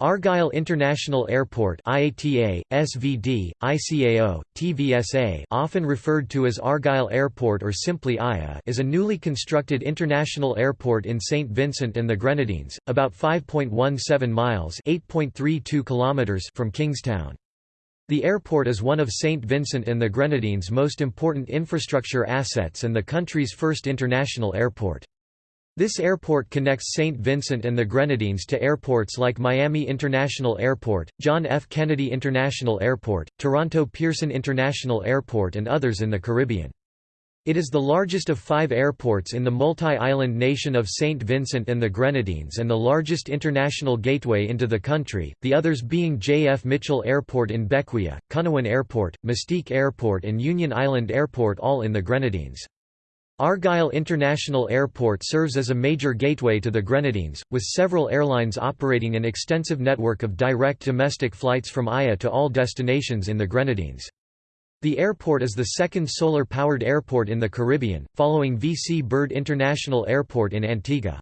Argyle International Airport IATA, SVD, ICAO, TVSA often referred to as Argyle Airport or simply IA is a newly constructed international airport in St. Vincent and the Grenadines, about 5.17 miles kilometers from Kingstown. The airport is one of St. Vincent and the Grenadines' most important infrastructure assets and the country's first international airport. This airport connects St. Vincent and the Grenadines to airports like Miami International Airport, John F. Kennedy International Airport, Toronto Pearson International Airport and others in the Caribbean. It is the largest of five airports in the multi-island nation of St. Vincent and the Grenadines and the largest international gateway into the country, the others being J. F. Mitchell Airport in Bequia, Canouan Airport, Mustique Airport and Union Island Airport all in the Grenadines. Argyle International Airport serves as a major gateway to the Grenadines, with several airlines operating an extensive network of direct domestic flights from IA to all destinations in the Grenadines. The airport is the second solar-powered airport in the Caribbean, following VC Bird International Airport in Antigua.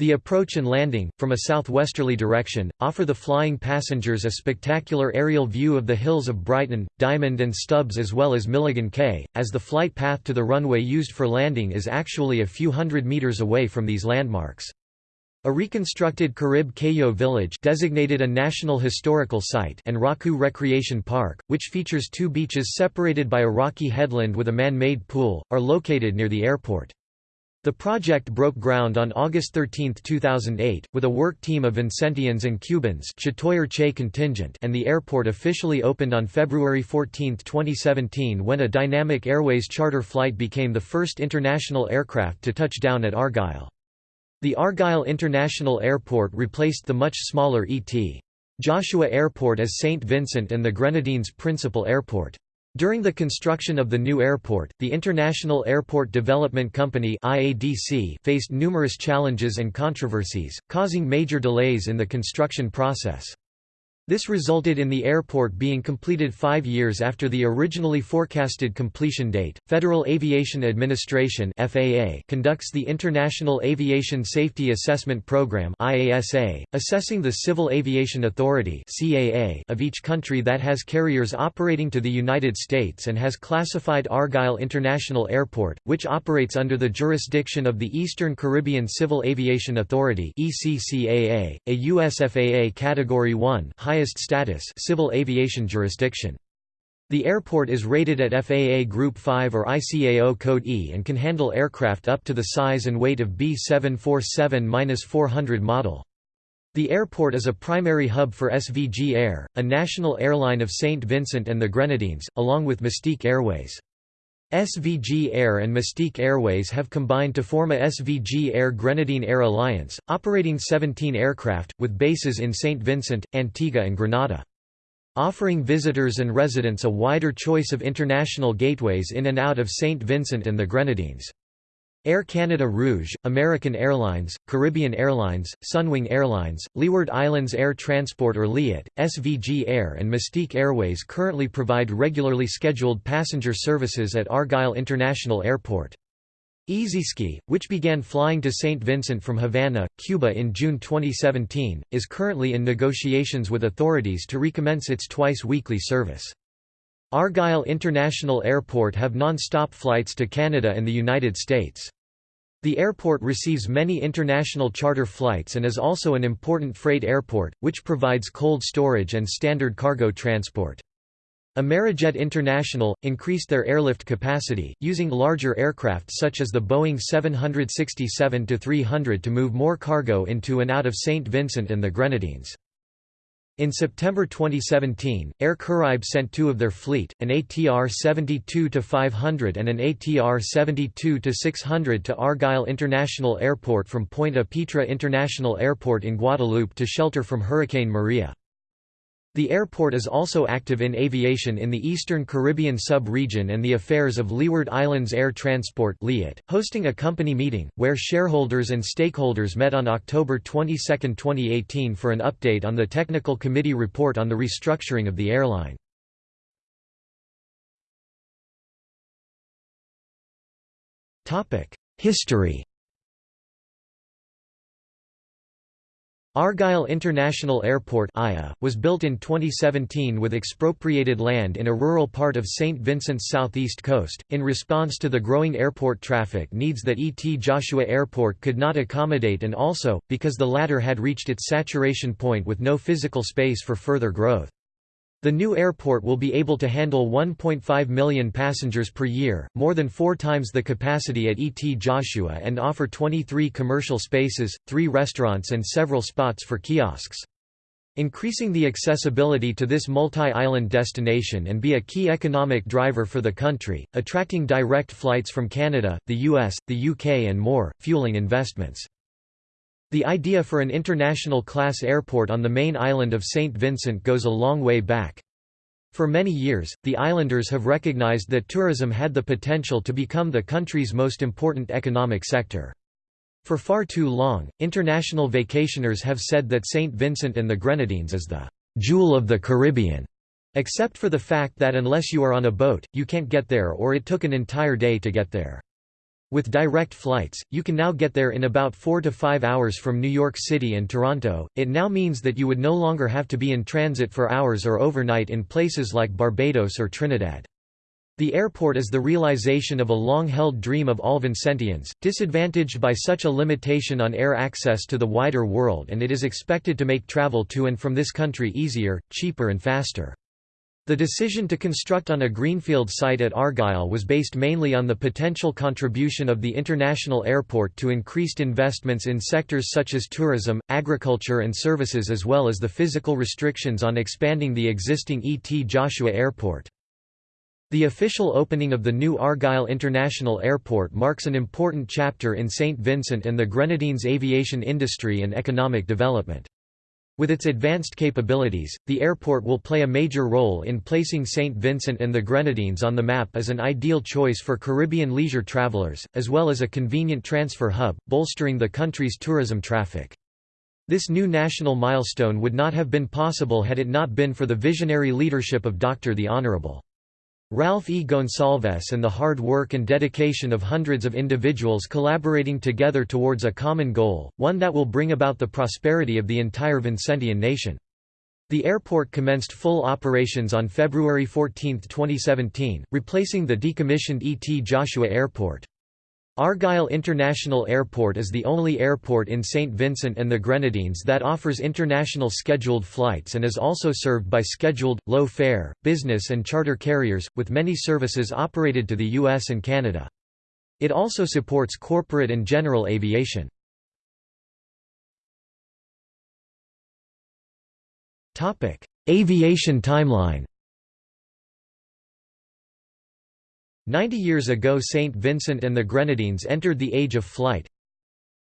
The approach and landing, from a southwesterly direction, offer the flying passengers a spectacular aerial view of the hills of Brighton, Diamond and Stubbs as well as Milligan Cay, as the flight path to the runway used for landing is actually a few hundred meters away from these landmarks. A reconstructed Carib Cayo village designated a National Historical Site and Rawacou Recreation Park, which features two beaches separated by a rocky headland with a man-made pool, are located near the airport. The project broke ground on August 13, 2008, with a work team of Vincentians and Cubans contingent and the airport officially opened on February 14, 2017 when a Dynamic Airways charter flight became the first international aircraft to touch down at Argyle. The Argyle International Airport replaced the much smaller E.T. Joshua Airport as St. Vincent and the Grenadines' principal airport. During the construction of the new airport, the International Airport Development Company (IADC) faced numerous challenges and controversies, causing major delays in the construction process. This resulted in the airport being completed five years after the originally forecasted completion date. Federal Aviation Administration (FAA) conducts the International Aviation Safety Assessment Program (IASA), assessing the Civil Aviation Authority (CAA) of each country that has carriers operating to the United States and has classified Argyle International Airport, which operates under the jurisdiction of the Eastern Caribbean Civil Aviation Authority (ECCAA), a US FAA Category 1 highest highest status civil aviation jurisdiction. The airport is rated at FAA Group 5 or ICAO Code E and can handle aircraft up to the size and weight of B747-400 model. The airport is a primary hub for SVG Air, a national airline of St. Vincent and the Grenadines, along with Mustique Airways. SVG Air and Mustique Airways have combined to form a SVG Air Grenadine Air Alliance, operating 17 aircraft, with bases in St. Vincent, Antigua and Grenada. Offering visitors and residents a wider choice of international gateways in and out of St. Vincent and the Grenadines. Air Canada Rouge, American Airlines, Caribbean Airlines, Sunwing Airlines, Leeward Islands Air Transport or LIAT, SVG Air and Mustique Airways currently provide regularly scheduled passenger services at Argyle International Airport. EasySky, which began flying to St. Vincent from Havana, Cuba in June 2017, is currently in negotiations with authorities to recommence its twice-weekly service. Argyle International Airport have non-stop flights to Canada and the United States. The airport receives many international charter flights and is also an important freight airport, which provides cold storage and standard cargo transport. Amerijet International, increased their airlift capacity, using larger aircraft such as the Boeing 767-300 to move more cargo into and out of St. Vincent and the Grenadines. In September 2017, Air Caraïbes sent two of their fleet, an ATR 72-500 and an ATR 72-600 to Argyle International Airport from Point Pitre International Airport in Guadeloupe to shelter from Hurricane Maria. The airport is also active in aviation in the Eastern Caribbean sub-region and the affairs of Leeward Islands Air Transport hosting a company meeting, where shareholders and stakeholders met on October 22, 2018 for an update on the Technical Committee report on the restructuring of the airline. History Argyle International Airport was built in 2017 with expropriated land in a rural part of St. Vincent's southeast coast, in response to the growing airport traffic needs that ET Joshua Airport could not accommodate and also, because the latter had reached its saturation point with no physical space for further growth. The new airport will be able to handle 1.5 million passengers per year, more than four times the capacity at ET Joshua and offer 23 commercial spaces, three restaurants and several spots for kiosks. Increasing the accessibility to this multi-island destination and be a key economic driver for the country, attracting direct flights from Canada, the US, the UK and more, fueling investments. The idea for an international class airport on the main island of St. Vincent goes a long way back. For many years, the islanders have recognized that tourism had the potential to become the country's most important economic sector. For far too long, international vacationers have said that St. Vincent and the Grenadines is the jewel of the Caribbean, except for the fact that unless you are on a boat, you can't get there or it took an entire day to get there. With direct flights, you can now get there in about 4 to 5 hours from New York City and Toronto. It now means that you would no longer have to be in transit for hours or overnight in places like Barbados or Trinidad. The airport is the realization of a long-held dream of all Vincentians, disadvantaged by such a limitation on air access to the wider world and it is expected to make travel to and from this country easier, cheaper and faster. The decision to construct on a greenfield site at Argyle was based mainly on the potential contribution of the international airport to increased investments in sectors such as tourism, agriculture and services as well as the physical restrictions on expanding the existing E.T. Joshua Airport. The official opening of the new Argyle International Airport marks an important chapter in St. Vincent and the Grenadines' aviation industry and economic development. With its advanced capabilities, the airport will play a major role in placing St. Vincent and the Grenadines on the map as an ideal choice for Caribbean leisure travelers, as well as a convenient transfer hub, bolstering the country's tourism traffic. This new national milestone would not have been possible had it not been for the visionary leadership of Dr. the Honorable. Ralph E. Gonsalves and the hard work and dedication of hundreds of individuals collaborating together towards a common goal, one that will bring about the prosperity of the entire Vincentian nation. The airport commenced full operations on February 14, 2017, replacing the decommissioned E.T. Joshua Airport. Argyle International Airport is the only airport in St. Vincent and the Grenadines that offers international scheduled flights and is also served by scheduled, low-fare, business and charter carriers, with many services operated to the US and Canada. It also supports corporate and general aviation. Aviation timeline Ninety years ago St. Vincent and the Grenadines entered the age of flight.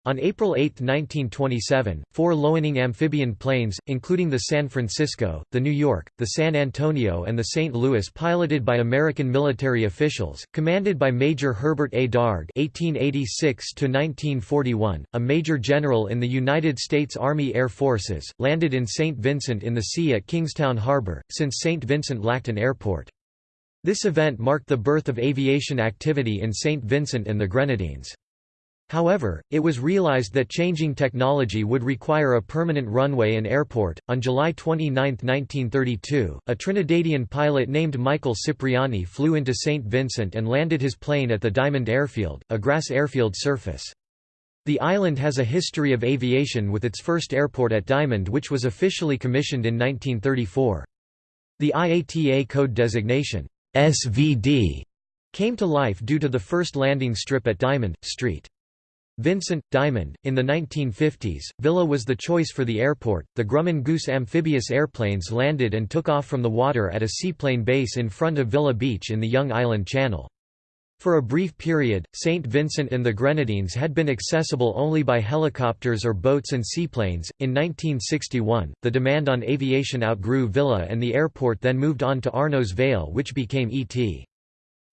On April 8, 1927, four Loening amphibian planes, including the San Francisco, the New York, the San Antonio and the St. Louis piloted by American military officials, commanded by Major Herbert A. Dargue (1886–1941), a major general in the United States Army Air Forces, landed in St. Vincent in the sea at Kingstown Harbor, since St. Vincent lacked an airport. This event marked the birth of aviation activity in St. Vincent and the Grenadines. However, it was realized that changing technology would require a permanent runway and airport. On July 29, 1932, a Trinidadian pilot named Michael Cipriani flew into St. Vincent and landed his plane at the Diamond Airfield, a grass airfield surface. The island has a history of aviation with its first airport at Diamond which was officially commissioned in 1934. The IATA code designation SVD came to life due to the first landing strip at Diamond, Street. Vincent, Diamond. In the 1950s, Villa was the choice for the airport. The Grumman Goose amphibious airplanes landed and took off from the water at a seaplane base in front of Villa Beach in the Young Island Channel. For a brief period, St. Vincent and the Grenadines had been accessible only by helicopters or boats and seaplanes. In 1961, the demand on aviation outgrew Villa and the airport then moved on to Arnos Vale, which became E.T.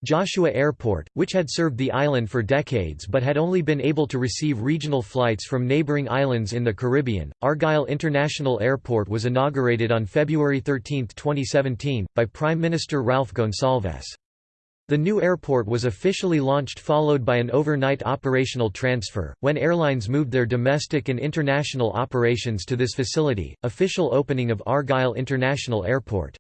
Joshua Airport, which had served the island for decades but had only been able to receive regional flights from neighboring islands in the Caribbean. Argyle International Airport was inaugurated on February 13, 2017, by Prime Minister Ralph Gonsalves. The new airport was officially launched followed by an overnight operational transfer, when airlines moved their domestic and international operations to this facility. Official opening of Argyle International Airport.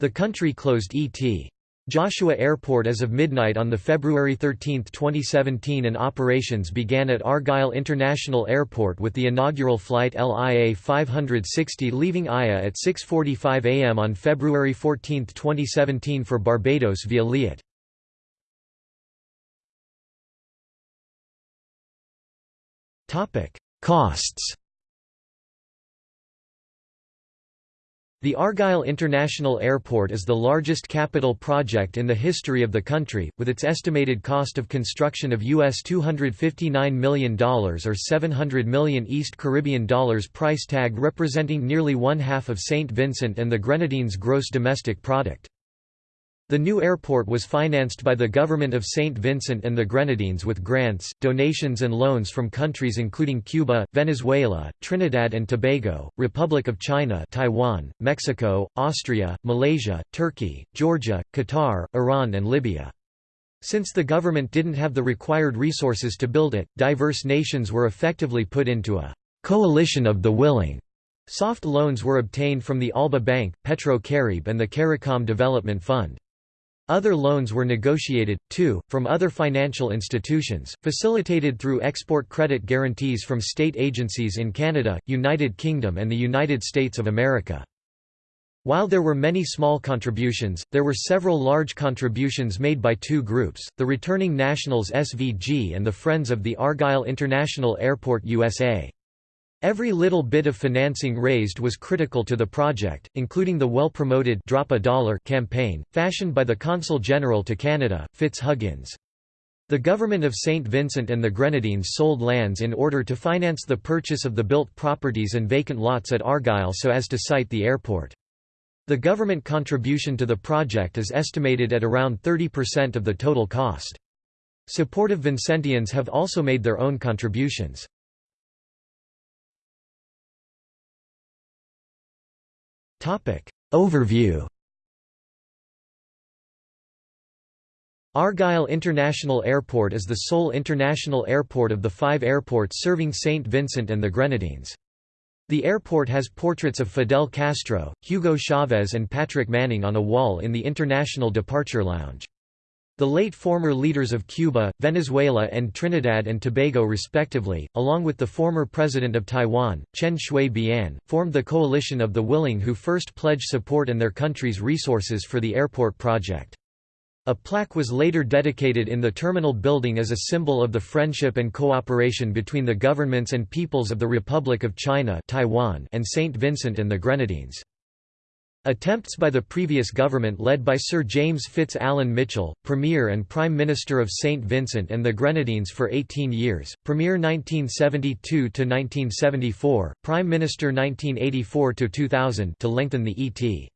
The country closed E.T. Joshua Airport as of midnight on the February 13, 2017 and operations began at Argyle International Airport with the inaugural flight LIA 560 leaving IA at 6.45 am on February 14, 2017 for Barbados via Liat. Costs The Argyle International Airport is the largest capital project in the history of the country, with its estimated cost of construction of US $259 million or 700 million East Caribbean dollars price tag representing nearly one half of St. Vincent and the Grenadines' gross domestic product. The new airport was financed by the government of St. Vincent and the Grenadines with grants, donations and loans from countries including Cuba, Venezuela, Trinidad and Tobago, Republic of China Taiwan, Mexico, Austria, Malaysia, Turkey, Georgia, Qatar, Iran and Libya. Since the government didn't have the required resources to build it, diverse nations were effectively put into a «coalition of the willing». Soft loans were obtained from the Alba Bank, Petro Carib and the CARICOM Development Fund. Other loans were negotiated, too, from other financial institutions, facilitated through export credit guarantees from state agencies in Canada, United Kingdom and the United States of America. While there were many small contributions, there were several large contributions made by two groups, the Returning Nationals SVG and the Friends of the Argyle International Airport USA. Every little bit of financing raised was critical to the project, including the well-promoted Drop a Dollar campaign, fashioned by the Consul General to Canada, Fitz Huggins. The government of St. Vincent and the Grenadines sold lands in order to finance the purchase of the built properties and vacant lots at Argyle so as to site the airport. The government contribution to the project is estimated at around 30% of the total cost. Supportive Vincentians have also made their own contributions. Overview Argyle International Airport is the sole international airport of the five airports serving St. Vincent and the Grenadines. The airport has portraits of Fidel Castro, Hugo Chavez and Patrick Manning on a wall in the International Departure Lounge. The late former leaders of Cuba, Venezuela and Trinidad and Tobago respectively, along with the former president of Taiwan, Chen Shui-bian, formed the Coalition of the Willing who first pledged support and their country's resources for the airport project. A plaque was later dedicated in the terminal building as a symbol of the friendship and cooperation between the governments and peoples of the Republic of China Taiwan and St. Vincent and the Grenadines. Attempts by the previous government led by Sir James Fitz-Alan Mitchell, Premier and Prime Minister of St. Vincent and the Grenadines for 18 years, Premier 1972–1974, Prime Minister 1984–2000 to lengthen the E.T.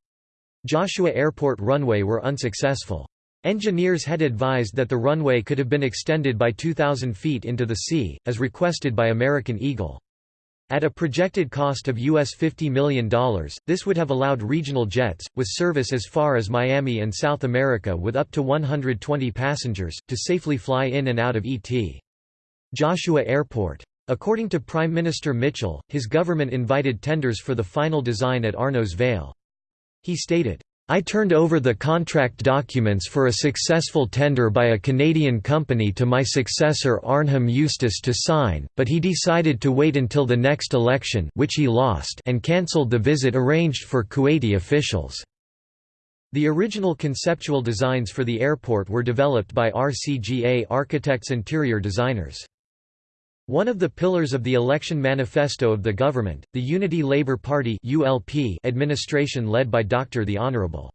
Joshua Airport runway were unsuccessful. Engineers had advised that the runway could have been extended by 2,000 feet into the sea, as requested by American Eagle. At a projected cost of US $50 million, this would have allowed regional jets, with service as far as Miami and South America with up to 120 passengers, to safely fly in and out of E.T. Joshua Airport. According to Prime Minister Mitchell, his government invited tenders for the final design at Arnos Vale. He stated, I turned over the contract documents for a successful tender by a Canadian company to my successor Arnhim Eustace to sign, but he decided to wait until the next election which he lost and cancelled the visit arranged for Kuwaiti officials. The original conceptual designs for the airport were developed by RCGA Architects Interior Designers. One of the pillars of the election manifesto of the government, the Unity Labour Party ULP administration led by Dr. the Honourable.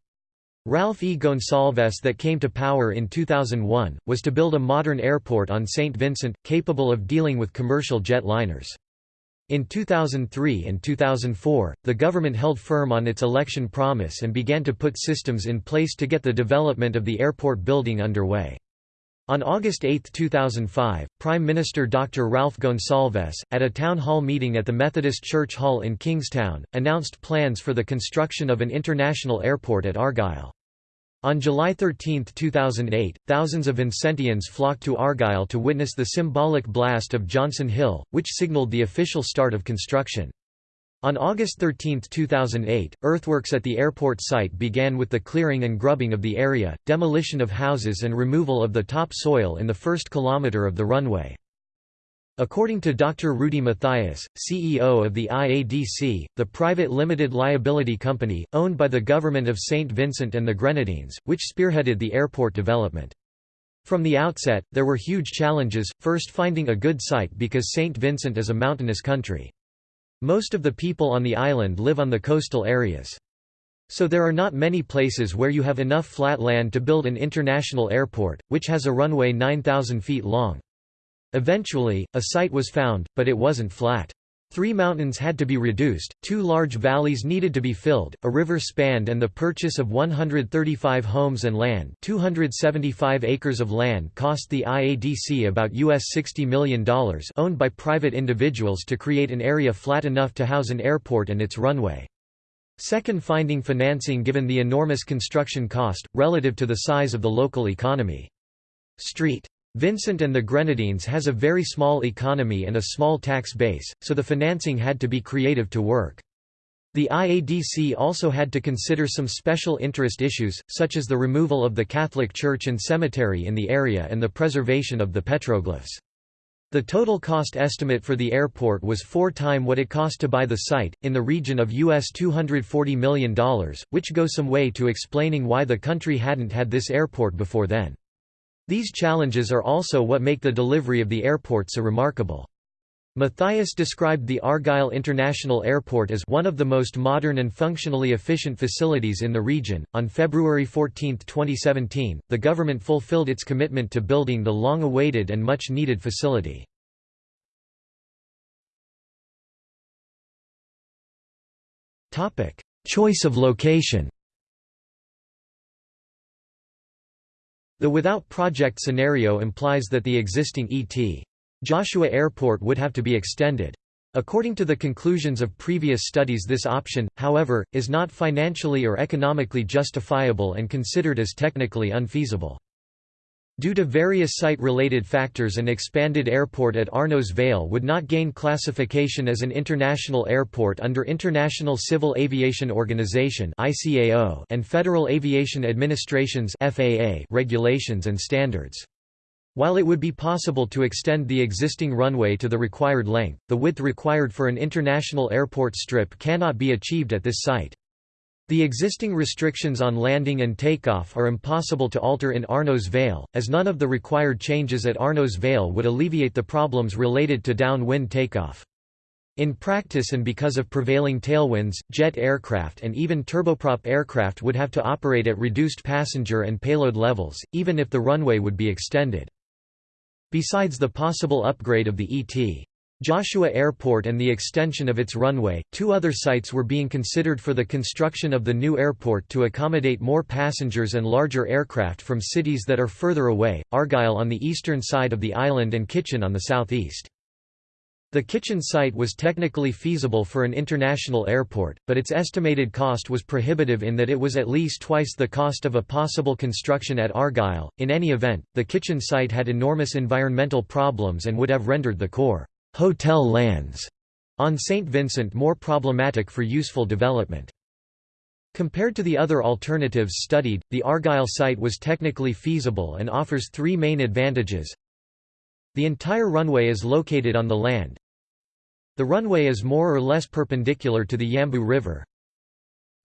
Ralph E. Gonsalves that came to power in 2001, was to build a modern airport on St. Vincent, capable of dealing with commercial jet liners. In 2003 and 2004, the government held firm on its election promise and began to put systems in place to get the development of the airport building underway. On August 8, 2005, Prime Minister Dr. Ralph Gonsalves, at a town hall meeting at the Methodist Church Hall in Kingstown, announced plans for the construction of an international airport at Argyle. On July 13, 2008, thousands of Vincentians flocked to Argyle to witness the symbolic blast of Johnson Hill, which signalled the official start of construction. On August 13, 2008, earthworks at the airport site began with the clearing and grubbing of the area, demolition of houses and removal of the top soil in the first kilometre of the runway. According to Dr. Rudy Matthias, CEO of the IADC, the private limited liability company, owned by the government of St. Vincent and the Grenadines, which spearheaded the airport development. From the outset, there were huge challenges, first finding a good site because St. Vincent is a mountainous country. Most of the people on the island live on the coastal areas. So there are not many places where you have enough flat land to build an international airport, which has a runway 9,000 feet long. Eventually, a site was found, but it wasn't flat. Three mountains had to be reduced, two large valleys needed to be filled, a river spanned and the purchase of 135 homes and land 275 acres of land cost the IADC about US $60 million owned by private individuals to create an area flat enough to house an airport and its runway. Second finding financing given the enormous construction cost, relative to the size of the local economy. Street. Vincent and the Grenadines has a very small economy and a small tax base, so the financing had to be creative to work. The IADC also had to consider some special interest issues, such as the removal of the Catholic Church and cemetery in the area and the preservation of the petroglyphs. The total cost estimate for the airport was four time what it cost to buy the site, in the region of US $240 million, which goes some way to explaining why the country hadn't had this airport before then. These challenges are also what make the delivery of the airport so remarkable. Matthias described the Argyle International Airport as one of the most modern and functionally efficient facilities in the region. On February 14, 2017, the government fulfilled its commitment to building the long awaited and much needed facility. Choice of location The without project scenario implies that the existing E.T. Joshua Airport would have to be extended. According to the conclusions of previous studies this option, however, is not financially or economically justifiable and considered as technically unfeasible. Due to various site-related factors an expanded airport at Arnos Vale would not gain classification as an international airport under International Civil Aviation Organization and Federal Aviation Administration's regulations and standards. While it would be possible to extend the existing runway to the required length, the width required for an international airport strip cannot be achieved at this site. The existing restrictions on landing and takeoff are impossible to alter in Arnos Vale, as none of the required changes at Arnos Vale would alleviate the problems related to downwind takeoff. In practice and because of prevailing tailwinds, jet aircraft and even turboprop aircraft would have to operate at reduced passenger and payload levels, even if the runway would be extended. Besides the possible upgrade of the ET. Joshua Airport and the extension of its runway, two other sites were being considered for the construction of the new airport to accommodate more passengers and larger aircraft from cities that are further away, Argyle on the eastern side of the island and Kitchen on the southeast. The Kitchen site was technically feasible for an international airport, but its estimated cost was prohibitive in that it was at least twice the cost of a possible construction at Argyle. In any event, the Kitchen site had enormous environmental problems and would have rendered the core hotel lands on St. Vincent more problematic for useful development. Compared to the other alternatives studied, the Argyle site was technically feasible and offers three main advantages. The entire runway is located on the land. The runway is more or less perpendicular to the Yambou River.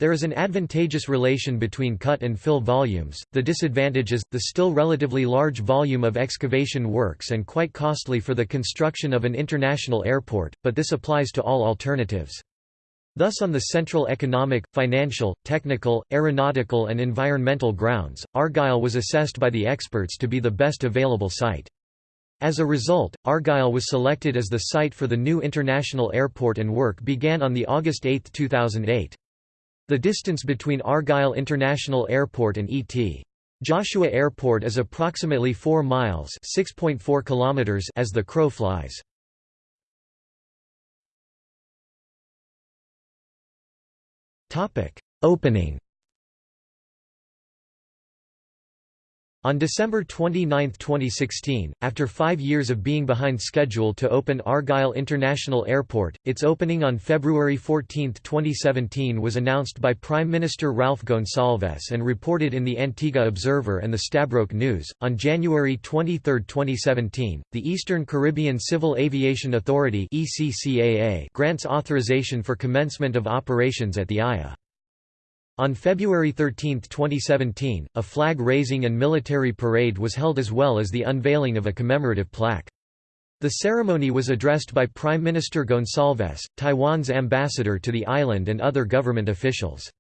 There is an advantageous relation between cut and fill volumes, the disadvantage is, the still relatively large volume of excavation works and quite costly for the construction of an international airport, but this applies to all alternatives. Thus on the central economic, financial, technical, aeronautical and environmental grounds, Argyle was assessed by the experts to be the best available site. As a result, Argyle was selected as the site for the new international airport and work began on the August 8, 2008. The distance between Argyle International Airport and E.T. Joshua Airport is approximately 4 miles (6.4 kilometers) as the crow flies. Opening On December 29, 2016, after five years of being behind schedule to open Argyle International Airport, its opening on February 14, 2017 was announced by Prime Minister Ralph Gonsalves and reported in the Antigua Observer and the Stabroek News. On January 23, 2017, the Eastern Caribbean Civil Aviation Authority grants authorization for commencement of operations at the AIA. On February 13, 2017, a flag-raising and military parade was held as well as the unveiling of a commemorative plaque. The ceremony was addressed by Prime Minister Gonsalves, Taiwan's ambassador to the island and other government officials.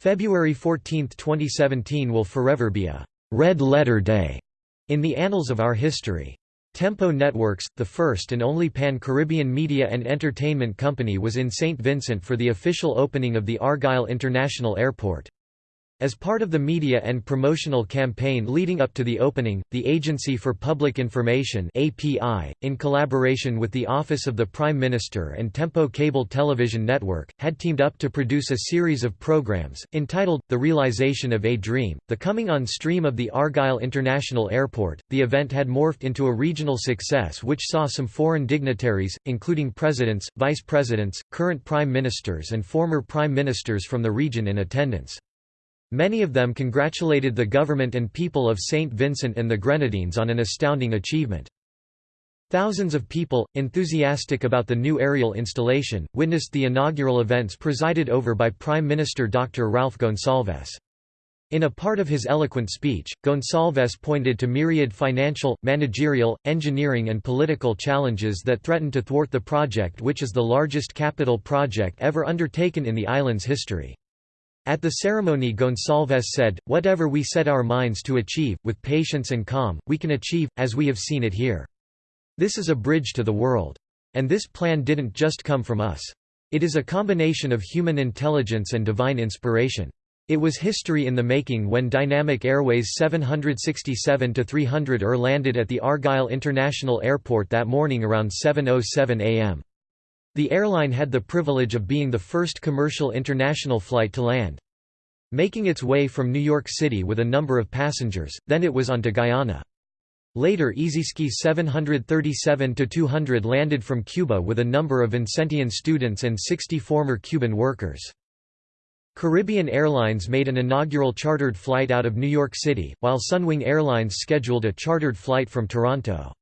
February 14, 2017 will forever be a «red letter day» in the annals of our history. Tempo Networks, the first and only pan-Caribbean media and entertainment company was in St. Vincent for the official opening of the Argyle International Airport. As part of the media and promotional campaign leading up to the opening, the Agency for Public Information (API), in collaboration with the Office of the Prime Minister and Tempo Cable Television Network, had teamed up to produce a series of programs entitled The Realization of a Dream: The Coming on Stream of the Argyle International Airport. The event had morphed into a regional success which saw some foreign dignitaries, including presidents, vice presidents, current prime ministers and former prime ministers from the region in attendance. Many of them congratulated the government and people of St. Vincent and the Grenadines on an astounding achievement. Thousands of people, enthusiastic about the new aerial installation, witnessed the inaugural events presided over by Prime Minister Dr. Ralph Gonsalves. In a part of his eloquent speech, Gonsalves pointed to myriad financial, managerial, engineering and political challenges that threaten to thwart the project which is the largest capital project ever undertaken in the island's history. At the ceremony Gonsalves said, whatever we set our minds to achieve, with patience and calm, we can achieve, as we have seen it here. This is a bridge to the world. And this plan didn't just come from us. It is a combination of human intelligence and divine inspiration. It was history in the making when Dynamic Airways 767-300 ER landed at the Argyle International Airport that morning around 7.07 am. The airline had the privilege of being the first commercial international flight to land. Making its way from New York City with a number of passengers, then it was on to Guyana. Later EasySky 737-200 landed from Cuba with a number of Vincentian students and 60 former Cuban workers. Caribbean Airlines made an inaugural chartered flight out of New York City, while Sunwing Airlines scheduled a chartered flight from Toronto.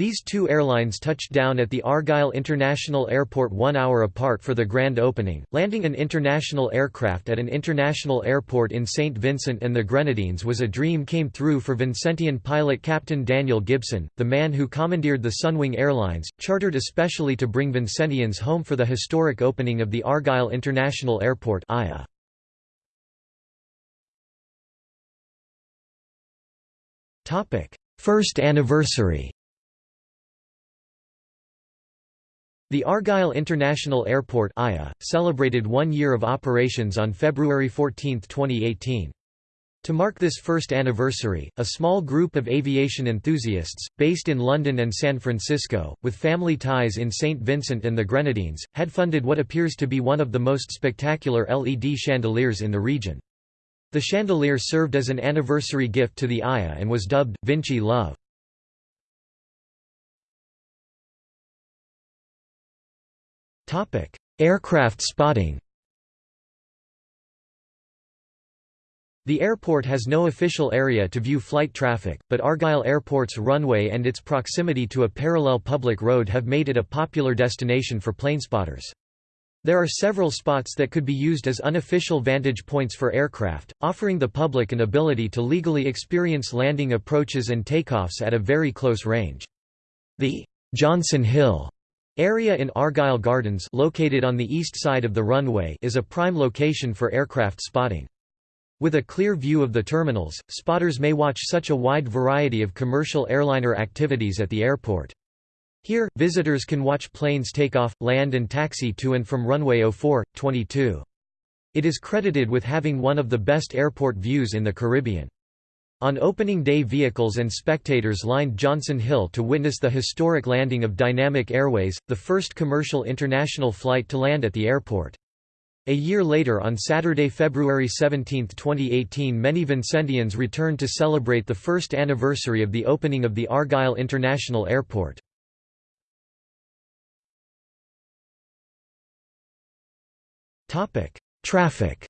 These two airlines touched down at the Argyle International Airport one hour apart for the grand opening. Landing an international aircraft at an international airport in St. Vincent and the Grenadines was a dream came through for Vincentian pilot Captain Daniel Gibson, the man who commandeered the Sunwing Airlines, chartered especially to bring Vincentians home for the historic opening of the Argyle International Airport AIA. First anniversary The Argyle International Airport (IA) celebrated one year of operations on February 14, 2018. To mark this first anniversary, a small group of aviation enthusiasts, based in London and San Francisco, with family ties in St. Vincent and the Grenadines, had funded what appears to be one of the most spectacular LED chandeliers in the region. The chandelier served as an anniversary gift to the AIA and was dubbed, Vincy Love. Aircraft spotting The airport has no official area to view flight traffic, but Argyle Airport's runway and its proximity to a parallel public road have made it a popular destination for planespotters. There are several spots that could be used as unofficial vantage points for aircraft, offering the public an ability to legally experience landing approaches and takeoffs at a very close range. The Johnson Hill Area in Argyle Gardens located on the east side of the runway is a prime location for aircraft spotting. With a clear view of the terminals, spotters may watch such a wide variety of commercial airliner activities at the airport. Here, visitors can watch planes take off, land and taxi to and from runway 04, 22. It is credited with having one of the best airport views in the Caribbean. On opening day vehicles and spectators lined Johnson Hill to witness the historic landing of Dynamic Airways, the first commercial international flight to land at the airport. A year later on Saturday, February 17, 2018 many Vincentians returned to celebrate the first anniversary of the opening of the Argyle International Airport. Traffic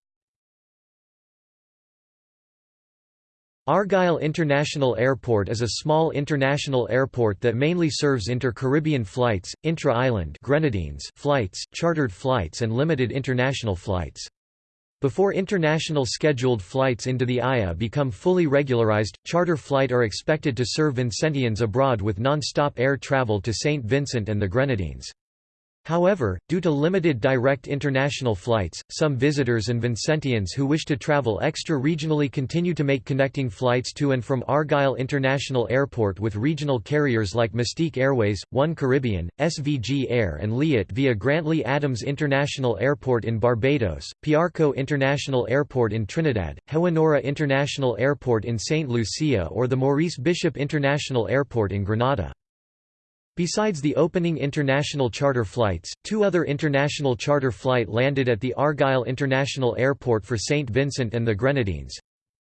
Argyle International Airport is a small international airport that mainly serves inter-Caribbean flights, intra-island Grenadines flights, chartered flights and limited international flights. Before international scheduled flights into the AYA become fully regularized, charter flight are expected to serve Vincentians abroad with non-stop air travel to St. Vincent and the Grenadines. However, due to limited direct international flights, some visitors and Vincentians who wish to travel extra-regionally continue to make connecting flights to and from Argyle International Airport with regional carriers like Mustique Airways, One Caribbean, SVG Air and Liat via Grantley Adams International Airport in Barbados, Piarco International Airport in Trinidad, Hewanorra International Airport in St. Lucia or the Maurice Bishop International Airport in Grenada. Besides the opening international charter flights, two other international charter flight landed at the Argyle International Airport for St. Vincent and the Grenadines.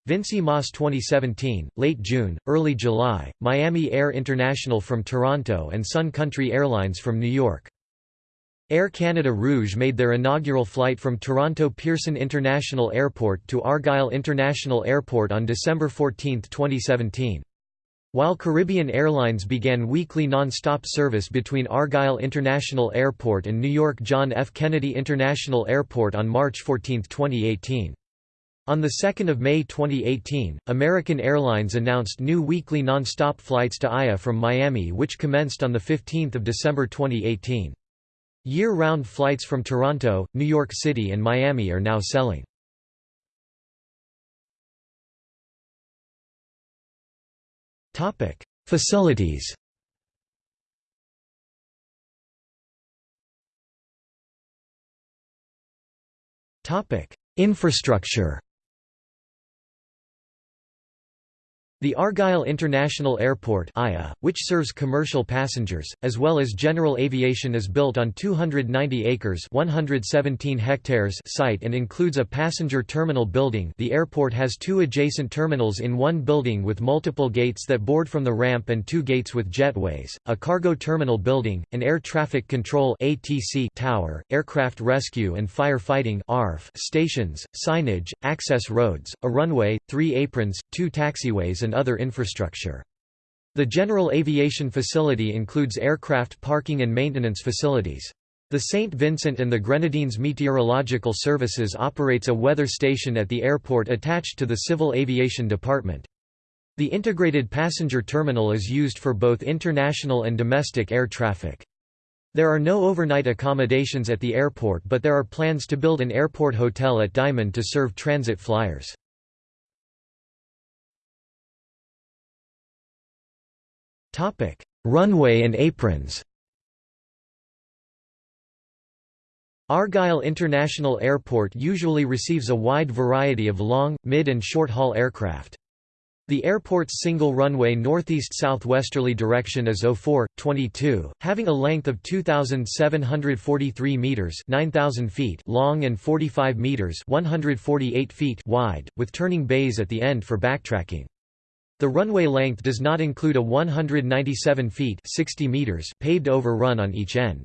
Vincy Mas 2017, late June, early July, Miami Air International from Toronto and Sun Country Airlines from New York. Air Canada Rouge made their inaugural flight from Toronto Pearson International Airport to Argyle International Airport on December 14, 2017. While Caribbean Airlines began weekly non-stop service between Argyle International Airport and New York John F. Kennedy International Airport on March 14, 2018. On 2 May 2018, American Airlines announced new weekly non-stop flights to AYA from Miami which commenced on 15 December 2018. Year-round flights from Toronto, New York City and Miami are now selling. Topic: Facilities. Topic: Infrastructure. The Argyle International Airport which serves commercial passengers, as well as general aviation is built on 290 acres 117 hectares site and includes a passenger terminal building. The airport has two adjacent terminals in one building with multiple gates that board from the ramp and two gates with jetways, a cargo terminal building, an air traffic control (ATC) tower, aircraft rescue and firefighting stations, signage, access roads, a runway, three aprons, two taxiways and other infrastructure. The general aviation facility includes aircraft parking and maintenance facilities. The St. Vincent and the Grenadines Meteorological Services operates a weather station at the airport attached to the Civil Aviation Department. The integrated passenger terminal is used for both international and domestic air traffic. There are no overnight accommodations at the airport but there are plans to build an airport hotel at Diamond to serve transit flyers. Runway and aprons Argyle International Airport usually receives a wide variety of long, mid and short-haul aircraft. The airport's single runway northeast-southwesterly direction is 04-22, having a length of 2,743 metres 9,000 feet long and 45 metres 148 feet wide, with turning bays at the end for backtracking. The runway length does not include a 197 feet 60 meters paved over run on each end.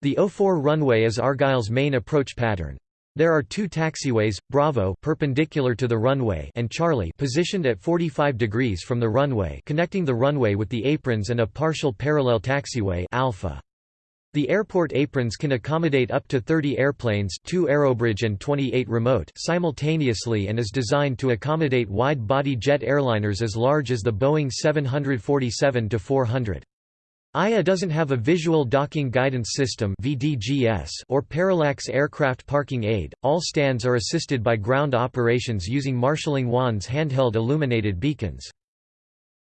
The 04 runway is Argyle's main approach pattern. There are two taxiways, Bravo perpendicular to the runway and Charlie positioned at 45 degrees from the runway connecting the runway with the aprons and a partial parallel taxiway Alpha. The airport aprons can accommodate up to 30 airplanes 2 aerobridge and 28 remote simultaneously and is designed to accommodate wide-body jet airliners as large as the Boeing 747-400. AYA doesn't have a Visual Docking Guidance System or Parallax Aircraft Parking Aid, all stands are assisted by ground operations using marshalling wands handheld illuminated beacons.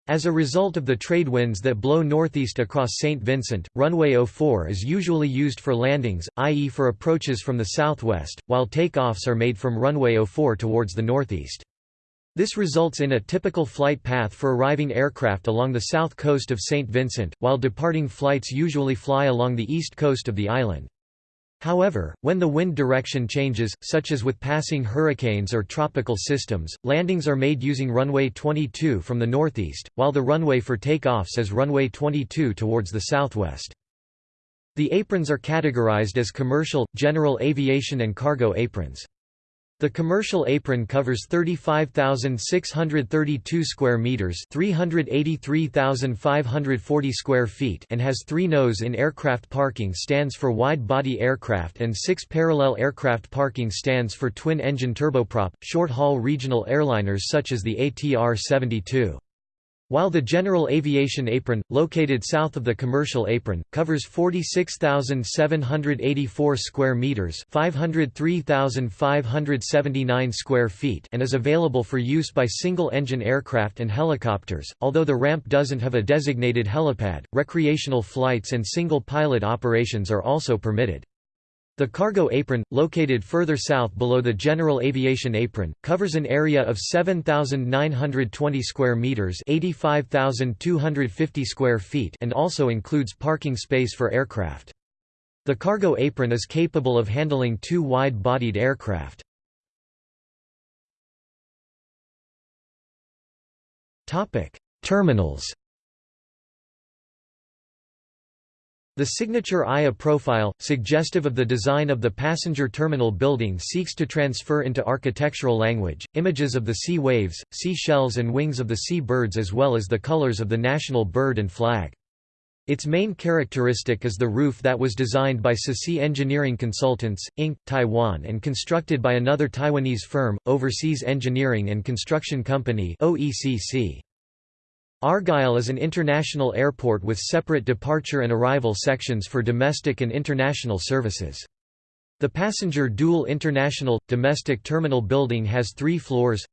As a result of the trade winds that blow northeast across St. Vincent, runway 04 is usually used for landings, i.e. for approaches from the southwest, while takeoffs are made from runway 04 towards the northeast. This results in a typical flight path for arriving aircraft along the south coast of St. Vincent, while departing flights usually fly along the east coast of the island. However, when the wind direction changes, such as with passing hurricanes or tropical systems, landings are made using runway 22 from the northeast, while the runway for takeoffs is runway 22 towards the southwest. The aprons are categorized as commercial, general aviation and cargo aprons. The commercial apron covers 35,632 square meters, 383,540 square feet, and has 3 nose in aircraft parking stands for wide-body aircraft and 6 parallel aircraft parking stands for twin-engine turboprop short-haul regional airliners such as the ATR-72. While the general aviation apron, located south of the commercial apron, covers 46,784 square meters, 503,579 square feet, and is available for use by single-engine aircraft and helicopters. Although the ramp doesn't have a designated helipad, recreational flights and single-pilot operations are also permitted. The cargo apron, located further south below the general aviation apron, covers an area of 7,920 square meters (85,250 square feet) and also includes parking space for aircraft. The cargo apron is capable of handling two wide-bodied aircraft. Topic: Terminals. The signature AYA profile, suggestive of the design of the passenger terminal building seeks to transfer into architectural language, images of the sea waves, sea shells and wings of the sea birds as well as the colors of the national bird and flag. Its main characteristic is the roof that was designed by CECI Engineering Consultants, Inc., Taiwan and constructed by another Taiwanese firm, Overseas Engineering and Construction Company OECC. Argyle is an international airport with separate departure and arrival sections for domestic and international services. The passenger dual international, domestic terminal building has three floors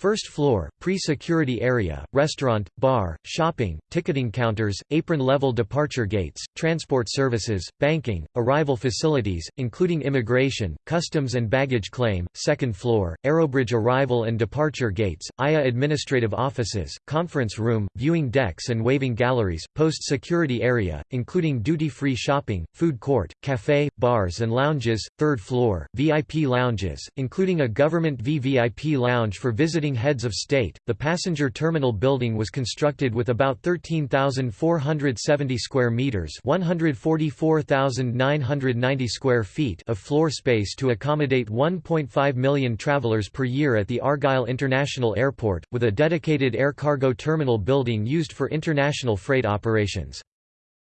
First floor, pre-security area, restaurant, bar, shopping, ticketing counters, apron-level departure gates, transport services, banking, arrival facilities, including immigration, customs and baggage claim. Second floor, aerobridge arrival and departure gates, AYA administrative offices, conference room, viewing decks and waving galleries, post-security area, including duty-free shopping, food court, cafe, bars and lounges. Third floor, VIP lounges, including a government VVIP lounge for visiting heads of state. The passenger terminal building was constructed with about 13,470 square meters, 144,990 square feet of floor space to accommodate 1.5 million travelers per year at the Argyle International Airport, with a dedicated air cargo terminal building used for international freight operations.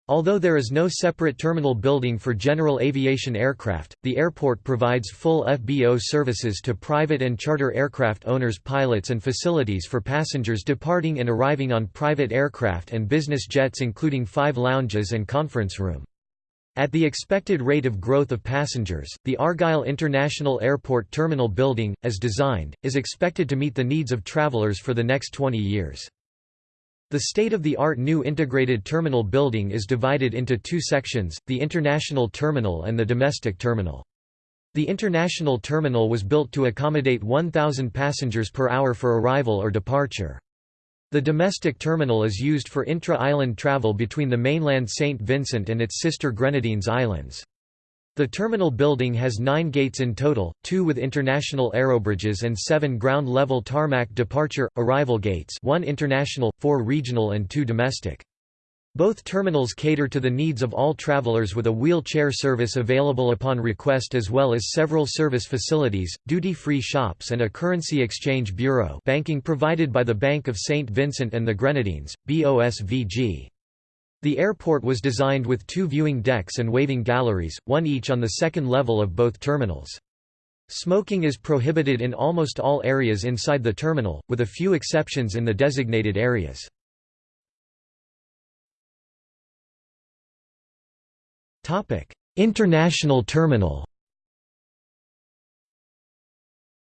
Although there is no separate terminal building for general aviation aircraft, the airport provides full FBO services to private and charter aircraft owners pilots and facilities for passengers departing and arriving on private aircraft and business jets including five lounges and conference room. At the expected rate of growth of passengers, the Argyle International Airport Terminal Building, as designed, is expected to meet the needs of travelers for the next 20 years. The state-of-the-art new integrated terminal building is divided into two sections, the international terminal and the domestic terminal. The international terminal was built to accommodate 1,000 passengers per hour for arrival or departure. The domestic terminal is used for intra-island travel between the mainland St. Vincent and its sister Grenadines Islands. The terminal building has nine gates in total, two with international aerobridges and seven ground-level tarmac departure, arrival gates one international, four regional and two domestic. Both terminals cater to the needs of all travelers with a wheelchair service available upon request as well as several service facilities, duty-free shops and a currency exchange bureau banking provided by the Bank of St. Vincent and the Grenadines, BOSVG. The airport was designed with two viewing decks and waving galleries, one each on the second level of both terminals. Smoking is prohibited in almost all areas inside the terminal, with a few exceptions in the designated areas. International terminal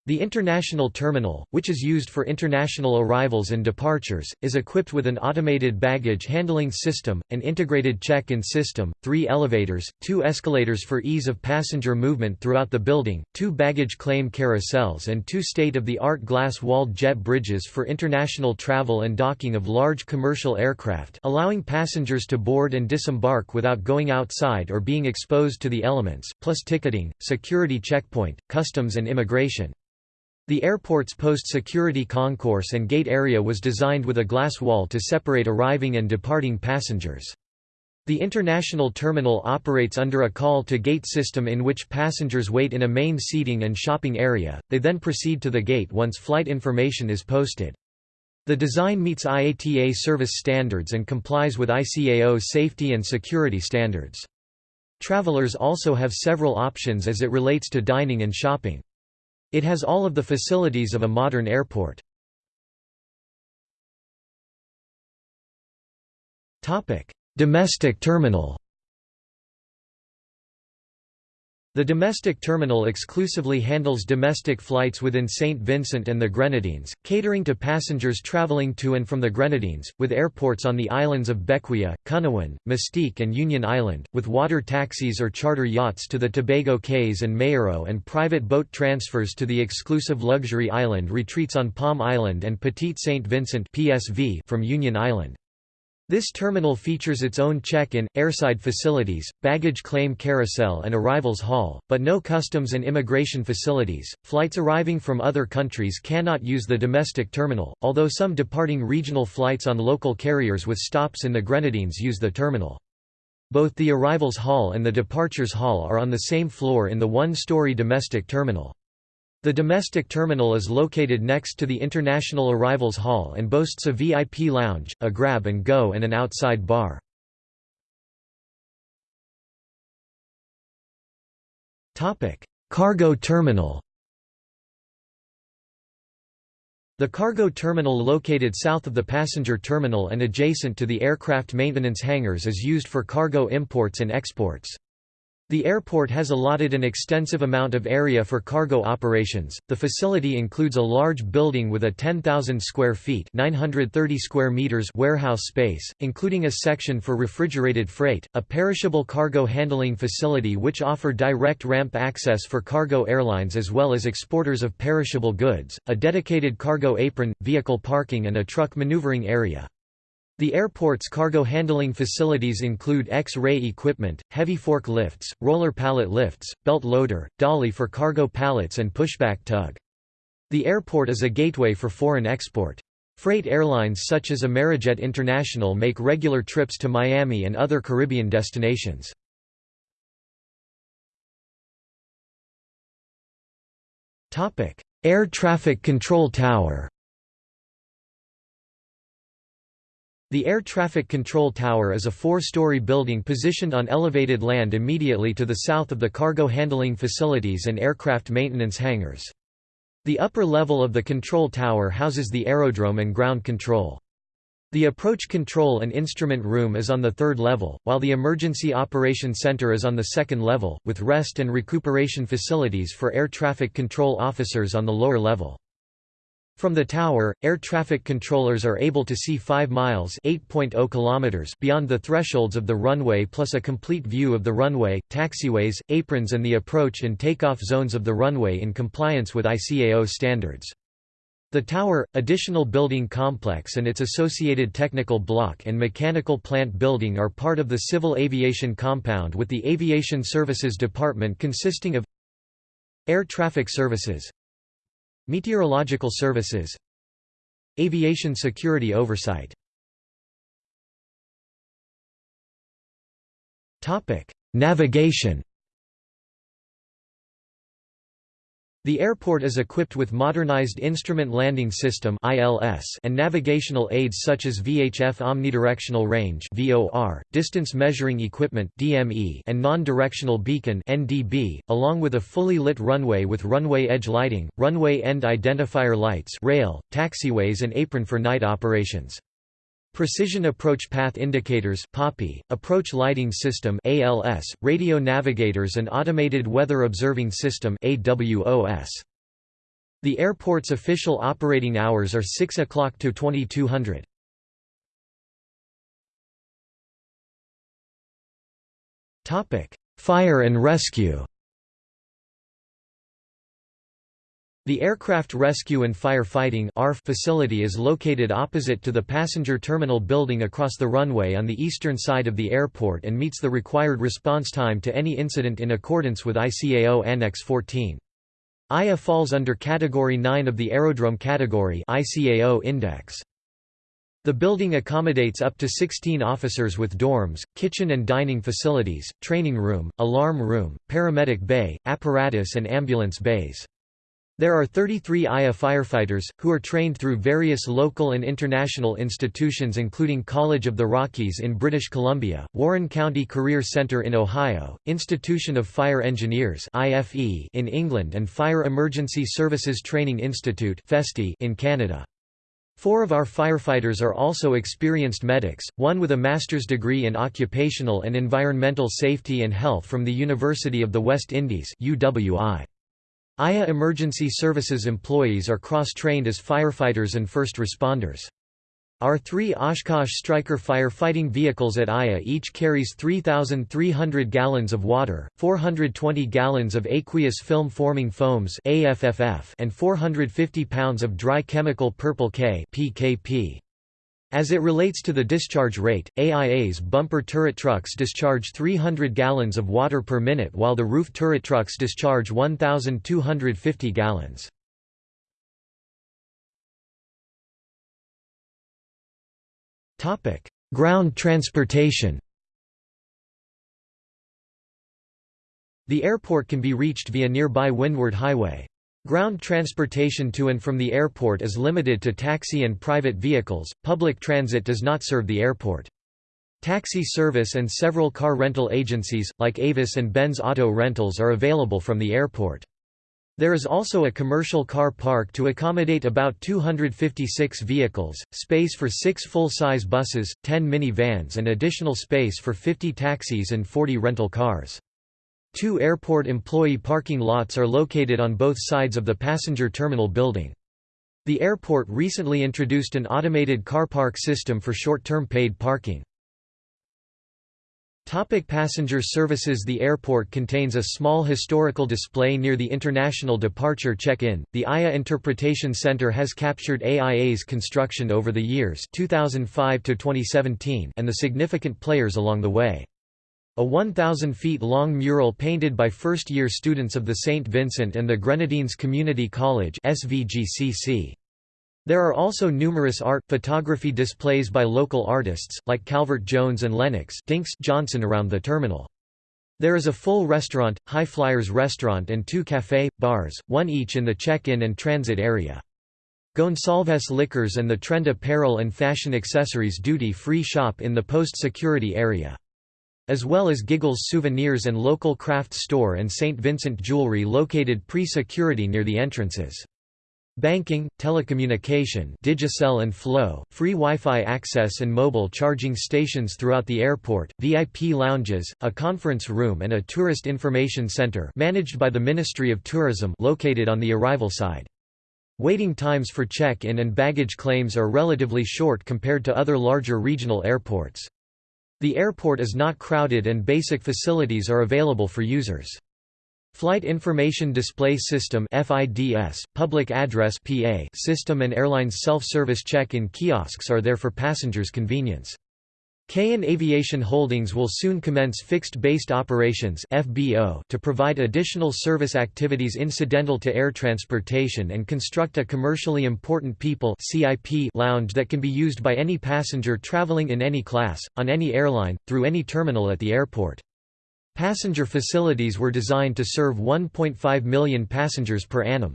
The International Terminal, which is used for international arrivals and departures, is equipped with an automated baggage handling system, an integrated check-in system, three elevators, two escalators for ease of passenger movement throughout the building, two baggage claim carousels and two state-of-the-art glass-walled jet bridges for international travel and docking of large commercial aircraft allowing passengers to board and disembark without going outside or being exposed to the elements, plus ticketing, security checkpoint, customs and immigration. The airport's post-security concourse and gate area was designed with a glass wall to separate arriving and departing passengers. The international terminal operates under a call-to-gate system in which passengers wait in a main seating and shopping area, they then proceed to the gate once flight information is posted. The design meets IATA service standards and complies with ICAO safety and security standards. Travelers also have several options as it relates to dining and shopping. It has all of the facilities of a modern airport. Domestic terminal The domestic terminal exclusively handles domestic flights within St. Vincent and the Grenadines, catering to passengers traveling to and from the Grenadines, with airports on the islands of Bequia, Canouan, Mustique and Union Island, with water taxis or charter yachts to the Tobago Cays and Mayreau and private boat transfers to the exclusive luxury island retreats on Palm Island and Petite St. Vincent PSV from Union Island. This terminal features its own check-in, airside facilities, baggage claim carousel and arrivals hall, but no customs and immigration facilities. Flights arriving from other countries cannot use the domestic terminal, although some departing regional flights on local carriers with stops in the Grenadines use the terminal. Both the arrivals hall and the departures hall are on the same floor in the one-story domestic terminal. The domestic terminal is located next to the International Arrivals Hall and boasts a VIP lounge, a grab-and-go and an outside bar. Cargo terminal The cargo terminal located south of the passenger terminal and adjacent to the aircraft maintenance hangars is used for cargo imports and exports. The airport has allotted an extensive amount of area for cargo operations. The facility includes a large building with a 10,000 square feet (930 square meters) warehouse space, including a section for refrigerated freight, a perishable cargo handling facility which offer direct ramp access for cargo airlines as well as exporters of perishable goods, a dedicated cargo apron, vehicle parking and a truck maneuvering area. The airport's cargo handling facilities include X-ray equipment, heavy fork lifts, roller pallet lifts, belt loader, dolly for cargo pallets and pushback tug. The airport is a gateway for foreign export. Freight airlines such as Amerijet International make regular trips to Miami and other Caribbean destinations. Air traffic control tower The Air Traffic Control Tower is a four-story building positioned on elevated land immediately to the south of the cargo handling facilities and aircraft maintenance hangars. The upper level of the control tower houses the aerodrome and ground control. The approach control and instrument room is on the third level, while the Emergency Operation Center is on the second level, with rest and recuperation facilities for air traffic control officers on the lower level. From the tower, air traffic controllers are able to see 5 miles oh kilometers beyond the thresholds of the runway plus a complete view of the runway, taxiways, aprons and the approach and takeoff zones of the runway in compliance with ICAO standards. The tower, additional building complex and its associated technical block and mechanical plant building are part of the Civil Aviation Compound with the Aviation Services Department consisting of Air Traffic Services Meteorological Services. Aviation Security Oversight. Navigation The airport is equipped with modernized Instrument Landing System and navigational aids such as VHF Omnidirectional Range distance measuring equipment and non-directional beacon along with a fully lit runway with runway edge lighting, runway end identifier lights rail, taxiways and apron for night operations. Precision Approach Path Indicators PAPI, Approach Lighting System ALS, Radio Navigators and Automated Weather Observing System AWOS. The airport's official operating hours are 6 o'clock to 2200. Fire and rescue The Aircraft Rescue and Firefighting facility is located opposite to the passenger terminal building across the runway on the eastern side of the airport and meets the required response time to any incident in accordance with ICAO Annex 14. AYA falls under Category 9 of the Aerodrome Category ICAO Index. The building accommodates up to 16 officers with dorms, kitchen and dining facilities, training room, alarm room, paramedic bay, apparatus and ambulance bays. There are 33 AYA firefighters, who are trained through various local and international institutions including College of the Rockies in British Columbia, Warren County Career Center in Ohio, Institution of Fire Engineers in England and Fire Emergency Services Training Institute in Canada. Four of our firefighters are also experienced medics, one with a master's degree in occupational and environmental safety and health from the University of the West Indies UWI. AYA Emergency Services employees are cross-trained as firefighters and first responders. Our three Oshkosh Striker firefighting vehicles at AYA each carries 3,300 gallons of water, 420 gallons of aqueous film-forming foams and 450 pounds of dry chemical purple K PKP. As it relates to the discharge rate, AIA's bumper turret trucks discharge 300 gallons of water per minute while the roof turret trucks discharge 1,250 gallons. Ground transportation The airport can be reached via nearby Windward Highway. Ground transportation to and from the airport is limited to taxi and private vehicles, public transit does not serve the airport. Taxi service and several car rental agencies, like Avis and Benz Auto Rentals are available from the airport. There is also a commercial car park to accommodate about 256 vehicles, space for six full-size buses, 10 minivans and additional space for 50 taxis and 40 rental cars. Two airport employee parking lots are located on both sides of the passenger terminal building. The airport recently introduced an automated car park system for short-term paid parking. Topic passenger services The airport contains a small historical display near the International Departure Check-in. The AYA Interpretation Center has captured AIA's construction over the years 2005 to 2017 and the significant players along the way. A 1,000 feet long mural painted by first-year students of the St. Vincent and the Grenadines Community College SVGCC. There are also numerous art photography displays by local artists, like Calvert Jones and Lennox Dinks Johnson around the terminal. There is a full restaurant, High Flyers restaurant and two café, bars, one each in the check-in and transit area. Gonsalves Liquors and the Trend Apparel and Fashion Accessories duty-free shop in the post-security area as well as Giggles Souvenirs and local craft store and St. Vincent Jewelry located pre-security near the entrances. Banking, telecommunication Digicel and Flow, free Wi-Fi access and mobile charging stations throughout the airport, VIP lounges, a conference room and a tourist information center managed by the Ministry of Tourism located on the arrival side. Waiting times for check-in and baggage claims are relatively short compared to other larger regional airports. The airport is not crowded and basic facilities are available for users. Flight Information Display System FIDS, Public Address PA system and airlines self-service check-in kiosks are there for passengers' convenience. Kayan Aviation Holdings will soon commence fixed-based operations (FBO) to provide additional service activities incidental to air transportation and construct a commercially important people (CIP) lounge that can be used by any passenger traveling in any class, on any airline, through any terminal at the airport. Passenger facilities were designed to serve 1.5 million passengers per annum.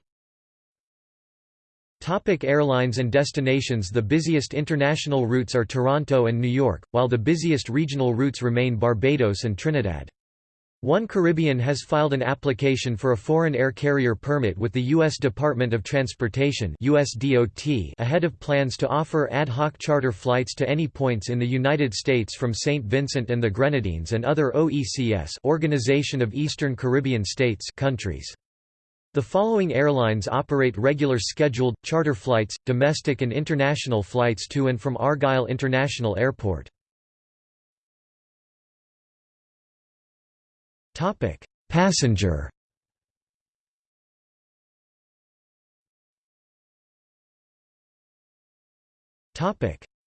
Topic airlines and destinations The busiest international routes are Toronto and New York, while the busiest regional routes remain Barbados and Trinidad. One Caribbean has filed an application for a foreign air carrier permit with the U.S. Department of Transportation USDOT ahead of plans to offer ad hoc charter flights to any points in the United States from St. Vincent and the Grenadines and other OECS Organization of Eastern Caribbean States countries. The following airlines operate regular scheduled, charter flights, domestic and international flights to and from Argyle International Airport. Passenger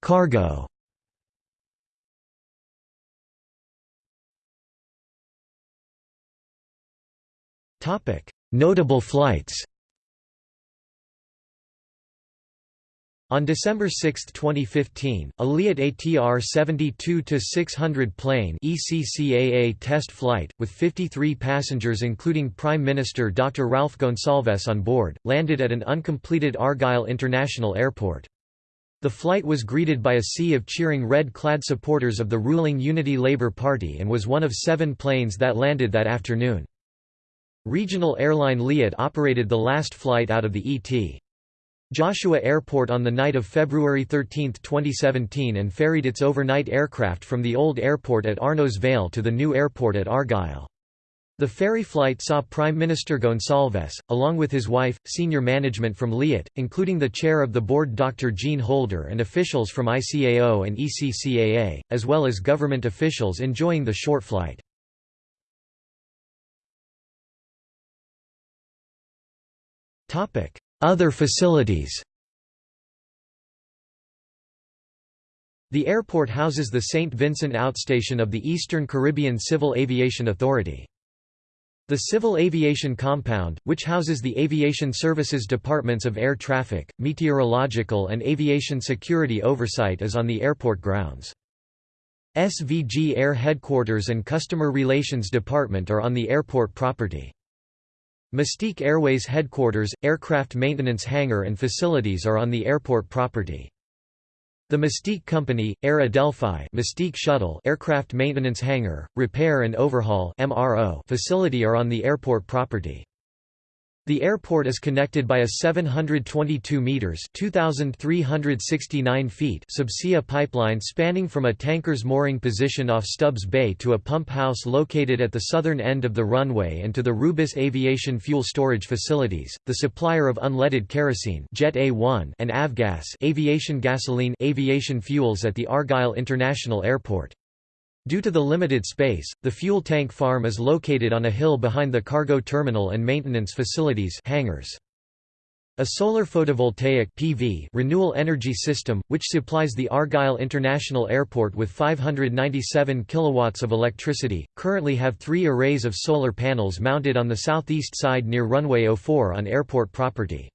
Cargo Notable flights On December 6, 2015, a Liat ATR 72-600 plane ECCAA test flight, with 53 passengers including Prime Minister Dr. Ralph Gonsalves on board, landed at an uncompleted Argyle International Airport. The flight was greeted by a sea of cheering red-clad supporters of the ruling Unity Labour Party and was one of seven planes that landed that afternoon. Regional airline Liat operated the last flight out of the ET. Joshua Airport on the night of February 13, 2017 and ferried its overnight aircraft from the old airport at Arnos Vale to the new airport at Argyle. The ferry flight saw Prime Minister Gonsalves, along with his wife, senior management from Liat, including the chair of the board Dr. Jean Holder and officials from ICAO and ECCAA, as well as government officials enjoying the short flight. Other facilities The airport houses the St. Vincent outstation of the Eastern Caribbean Civil Aviation Authority. The Civil Aviation Compound, which houses the Aviation Services Departments of Air Traffic, Meteorological and Aviation Security Oversight is on the airport grounds. SVG Air Headquarters and Customer Relations Department are on the airport property. Mustique Airways headquarters, aircraft maintenance hangar and facilities are on the airport property. The Mustique Company, Air Adelphi Mustique Shuttle aircraft maintenance hangar, repair and overhaul MRO facility are on the airport property. The airport is connected by a 722 meters (2369 feet) subsea pipeline spanning from a tanker's mooring position off Stubbs Bay to a pump house located at the southern end of the runway and to the Rubis Aviation Fuel Storage Facilities, the supplier of unleaded kerosene Jet A1 and avgas aviation gasoline aviation fuels at the Argyle International Airport. Due to the limited space, the fuel tank farm is located on a hill behind the cargo terminal and maintenance facilities hangars. A solar photovoltaic PV renewal energy system, which supplies the Argyle International Airport with 597 kilowatts of electricity, currently have three arrays of solar panels mounted on the southeast side near runway 04 on airport property.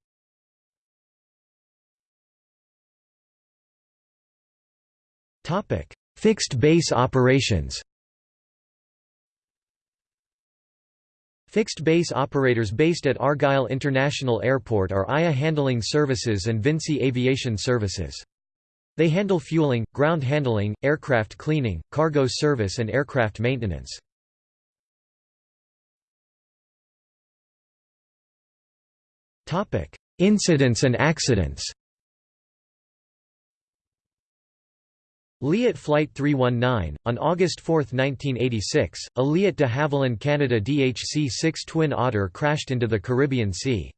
Fixed base operations Fixed base operators based at Argyle International Airport are AYA Handling Services and Vinci Aviation Services. They handle fueling, ground handling, aircraft cleaning, cargo service and aircraft maintenance. Incidents and accidents Liat Flight 319, on August 4, 1986, a Liat de Havilland Canada DHC-6 Twin Otter crashed into the Caribbean Sea.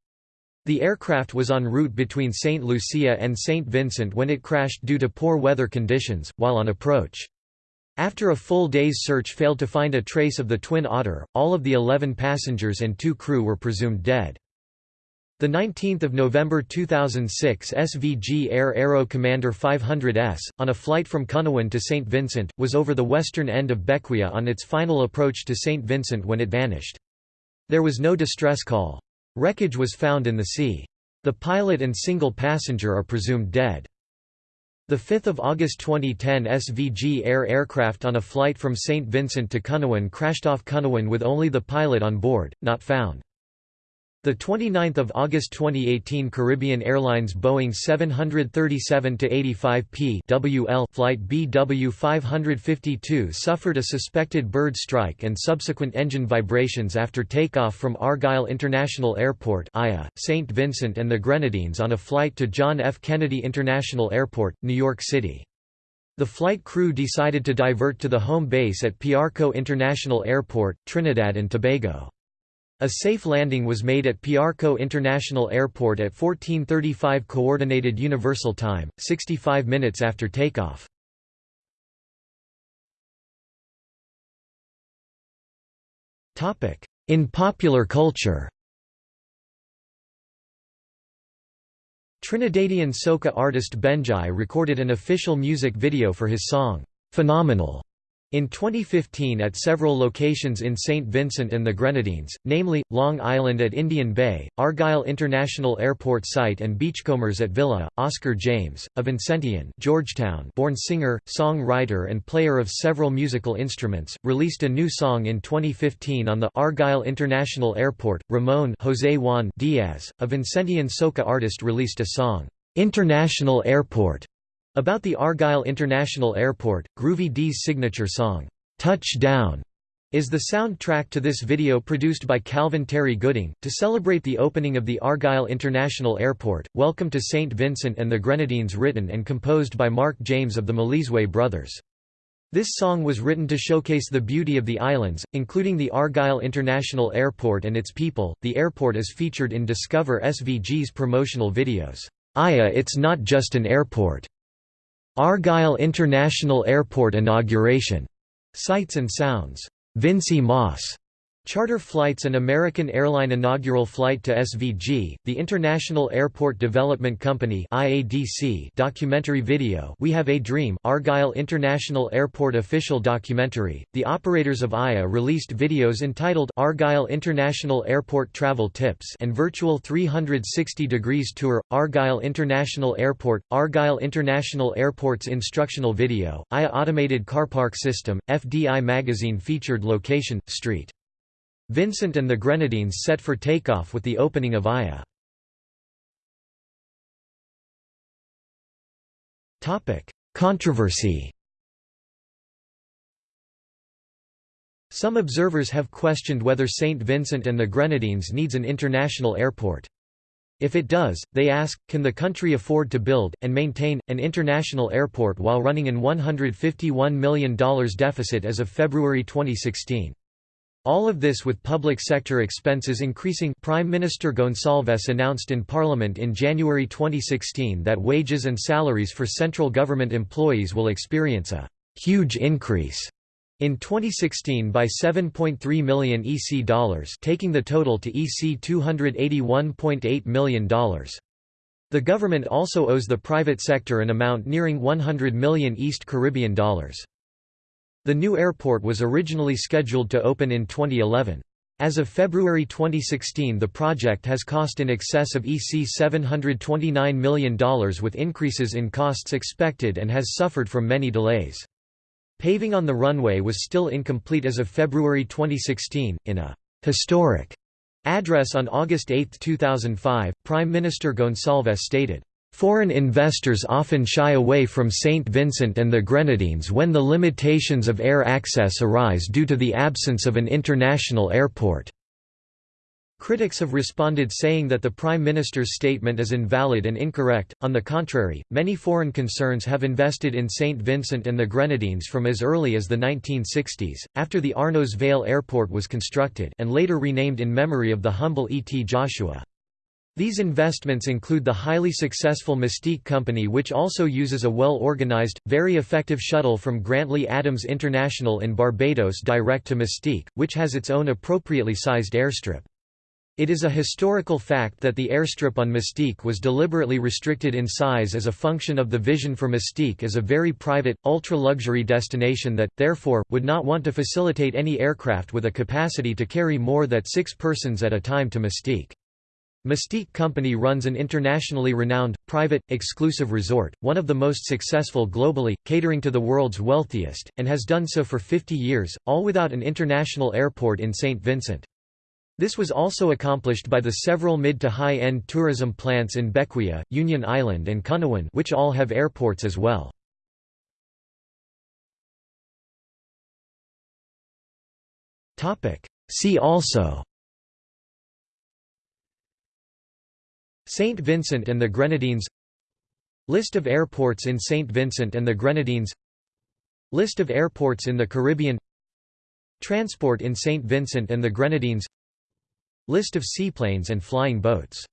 The aircraft was en route between St. Lucia and St. Vincent when it crashed due to poor weather conditions, while on approach. After a full day's search failed to find a trace of the Twin Otter, all of the 11 passengers and two crew were presumed dead. The 19th of November 2006 SVG Air Aero Commander 500S, on a flight from Canouan to St. Vincent, was over the western end of Bequia on its final approach to St. Vincent when it vanished. There was no distress call. Wreckage was found in the sea. The pilot and single passenger are presumed dead. The 5th of August 2010 SVG Air aircraft on a flight from St. Vincent to Canouan crashed off Canouan with only the pilot on board, not found. The 29th of August 2018 Caribbean Airlines Boeing 737-85P WL flight BW552 suffered a suspected bird strike and subsequent engine vibrations after takeoff from Argyle International Airport (IA), St. Vincent and the Grenadines on a flight to John F. Kennedy International Airport, New York City. The flight crew decided to divert to the home base at Piarco International Airport, Trinidad and Tobago. A safe landing was made at Piarco International Airport at 1435 Coordinated Universal Time, 65 minutes after takeoff. Topic: In popular culture Trinidadian soca artist Benjai recorded an official music video for his song, "'Phenomenal' In 2015 at several locations in St. Vincent and the Grenadines, namely, Long Island at Indian Bay, Argyle International Airport site and Beachcombers at Villa, Oscar James, a Vincentian Georgetown born singer, song-writer and player of several musical instruments, released a new song in 2015 on the Argyle International Airport. Ramon Jose Juan Diaz, a Vincentian soca artist released a song, "'International Airport' About the Argyle International Airport, Groovy D's signature song, "'Touchdown' is the soundtrack to this video produced by Calvin Terry Gooding, to celebrate the opening of the Argyle International Airport. Welcome to St. Vincent and the Grenadines written and composed by Mark James of the Malizwe Brothers. This song was written to showcase the beauty of the islands, including the Argyle International Airport and its people. The airport is featured in Discover SVG's promotional videos. Aya It's Not Just an Airport Argyle International Airport inauguration. Sights and sounds. Vincy Mas. Charter flights and American Airline inaugural flight to SVG, the International Airport Development Company (IADC) documentary video. We Have a Dream, Argyle International Airport official documentary. The operators of IA released videos entitled Argyle International Airport Travel Tips and Virtual 360 Degrees Tour. Argyle International Airport, Argyle International Airport's instructional video. IA Automated Car Park System. FDI magazine featured location Street. Vincent and the Grenadines set for takeoff with the opening of Aya. Controversy Some observers have questioned whether St. Vincent and the Grenadines needs an international airport. If it does, they ask, can the country afford to build, and maintain, an international airport while running an $151 million deficit as of February 2016? All of this with public sector expenses increasing Prime Minister Gonsalves announced in Parliament in January 2016 that wages and salaries for central government employees will experience a «huge increase» in 2016 by 7.3 million EC dollars taking the total to EC $281.8 million. The government also owes the private sector an amount nearing 100 million East Caribbean dollars. The new airport was originally scheduled to open in 2011. As of February 2016 the project has cost in excess of EC $729 million with increases in costs expected and has suffered from many delays. Paving on the runway was still incomplete as of February 2016. In a historic address on August 8, 2005, Prime Minister Gonsalves stated, Foreign investors often shy away from St. Vincent and the Grenadines when the limitations of air access arise due to the absence of an international airport. Critics have responded saying that the Prime Minister's statement is invalid and incorrect. On the contrary, many foreign concerns have invested in St. Vincent and the Grenadines from as early as the 1960s, after the Arnos Vale Airport was constructed and later renamed in memory of the humble E. T. Joshua. These investments include the highly successful Mustique Company which also uses a well-organized, very effective shuttle from Grantley Adams International in Barbados direct to Mustique, which has its own appropriately sized airstrip. It is a historical fact that the airstrip on Mustique was deliberately restricted in size as a function of the vision for Mustique as a very private, ultra-luxury destination that, therefore, would not want to facilitate any aircraft with a capacity to carry more than six persons at a time to Mustique. Mustique Company runs an internationally renowned, private, exclusive resort, one of the most successful globally, catering to the world's wealthiest, and has done so for 50 years, all without an international airport in St. Vincent. This was also accomplished by the several mid to high-end tourism plants in Bequia, Union Island and Canouan which all have airports as well. See also St. Vincent and the Grenadines List of airports in St. Vincent and the Grenadines List of airports in the Caribbean Transport in St. Vincent and the Grenadines List of seaplanes and flying boats